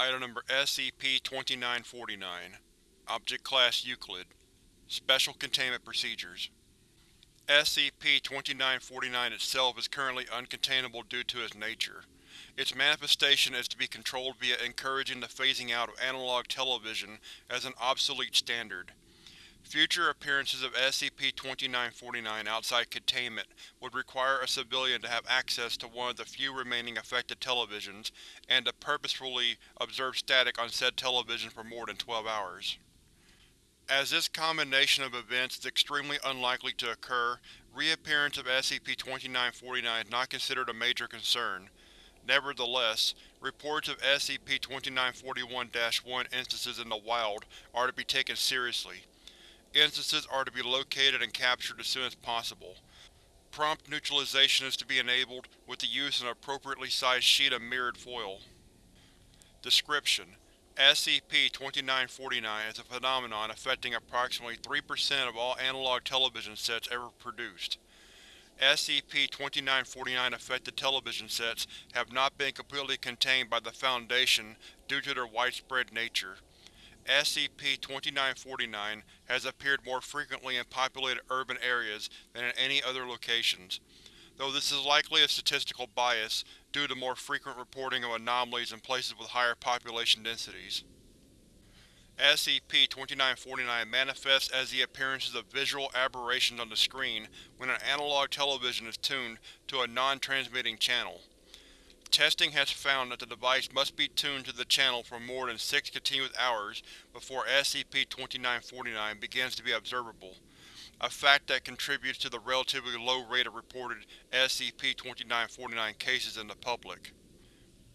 Item Number SCP-2949 Object Class Euclid Special Containment Procedures SCP-2949 itself is currently uncontainable due to its nature. Its manifestation is to be controlled via encouraging the phasing out of analog television as an obsolete standard. Future appearances of SCP-2949 outside containment would require a civilian to have access to one of the few remaining affected televisions, and to purposefully observe static on said television for more than 12 hours. As this combination of events is extremely unlikely to occur, reappearance of SCP-2949 is not considered a major concern. Nevertheless, reports of SCP-2941-1 instances in the wild are to be taken seriously. Instances are to be located and captured as soon as possible. Prompt neutralization is to be enabled with the use of an appropriately sized sheet of mirrored foil. Description: SCP-2949 is a phenomenon affecting approximately 3% of all analog television sets ever produced. SCP-2949 affected television sets have not been completely contained by the Foundation due to their widespread nature. SCP-2949 has appeared more frequently in populated urban areas than in any other locations, though this is likely a statistical bias due to more frequent reporting of anomalies in places with higher population densities. SCP-2949 manifests as the appearances of visual aberrations on the screen when an analog television is tuned to a non-transmitting channel. Testing has found that the device must be tuned to the channel for more than six continuous hours before SCP-2949 begins to be observable, a fact that contributes to the relatively low rate of reported SCP-2949 cases in the public.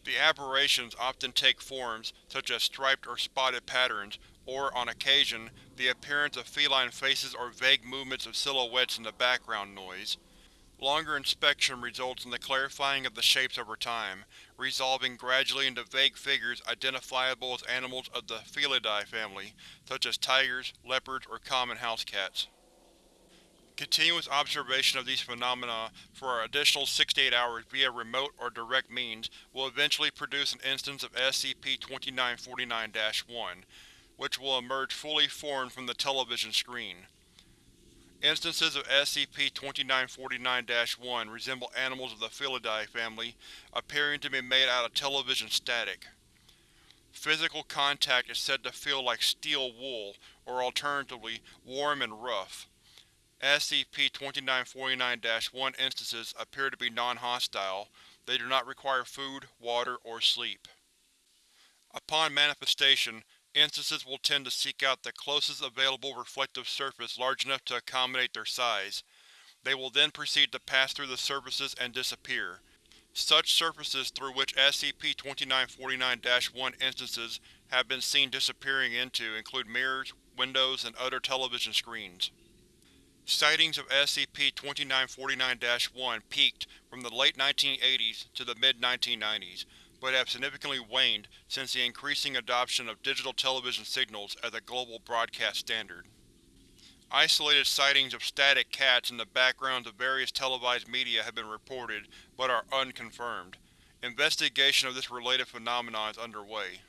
The aberrations often take forms such as striped or spotted patterns, or, on occasion, the appearance of feline faces or vague movements of silhouettes in the background noise. Longer inspection results in the clarifying of the shapes over time, resolving gradually into vague figures identifiable as animals of the Felidae family, such as tigers, leopards, or common house cats. Continuous observation of these phenomena for an additional 68 hours via remote or direct means will eventually produce an instance of SCP-2949-1, which will emerge fully formed from the television screen. Instances of SCP-2949-1 resemble animals of the Felidae family, appearing to be made out of television static. Physical contact is said to feel like steel wool, or alternatively, warm and rough. SCP-2949-1 instances appear to be non-hostile, they do not require food, water, or sleep. Upon manifestation, Instances will tend to seek out the closest available reflective surface large enough to accommodate their size. They will then proceed to pass through the surfaces and disappear. Such surfaces through which SCP-2949-1 instances have been seen disappearing into include mirrors, windows, and other television screens. Sightings of SCP-2949-1 peaked from the late 1980s to the mid-1990s, but have significantly waned since the increasing adoption of digital television signals as a global broadcast standard. Isolated sightings of static cats in the backgrounds of various televised media have been reported, but are unconfirmed. Investigation of this related phenomenon is underway.